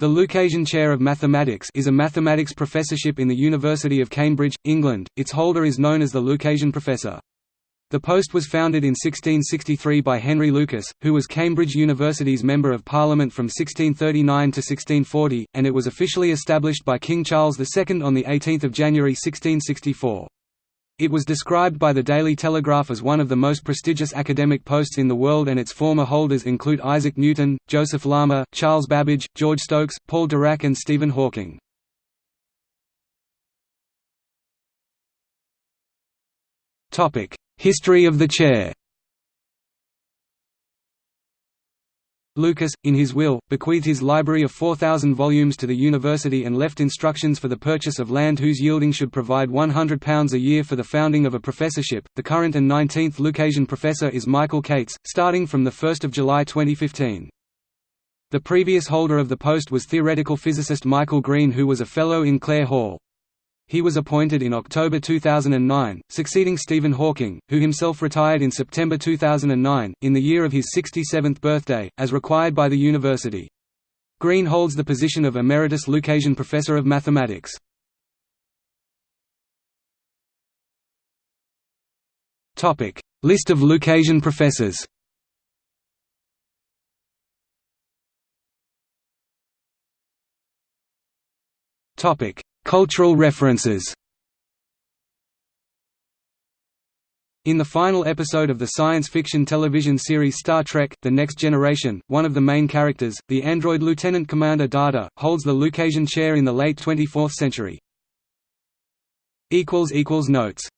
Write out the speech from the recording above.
The Lucasian Chair of Mathematics is a mathematics professorship in the University of Cambridge, England. Its holder is known as the Lucasian Professor. The post was founded in 1663 by Henry Lucas, who was Cambridge University's Member of Parliament from 1639 to 1640, and it was officially established by King Charles II on 18 January 1664. It was described by the Daily Telegraph as one of the most prestigious academic posts in the world and its former holders include Isaac Newton, Joseph Larmor, Charles Babbage, George Stokes, Paul Dirac and Stephen Hawking. History of the chair Lucas, in his will, bequeathed his library of 4,000 volumes to the university and left instructions for the purchase of land whose yielding should provide £100 a year for the founding of a professorship. The current and 19th Lucasian professor is Michael Cates, starting from 1 July 2015. The previous holder of the post was theoretical physicist Michael Green who was a Fellow in Clare Hall. He was appointed in October 2009, succeeding Stephen Hawking, who himself retired in September 2009, in the year of his 67th birthday, as required by the university. Green holds the position of Emeritus Lucasian Professor of Mathematics. List of Lucasian professors Topic Cultural references In the final episode of the science fiction television series Star Trek – The Next Generation, one of the main characters, the android Lieutenant Commander Data, holds the Lucasian chair in the late 24th century. Notes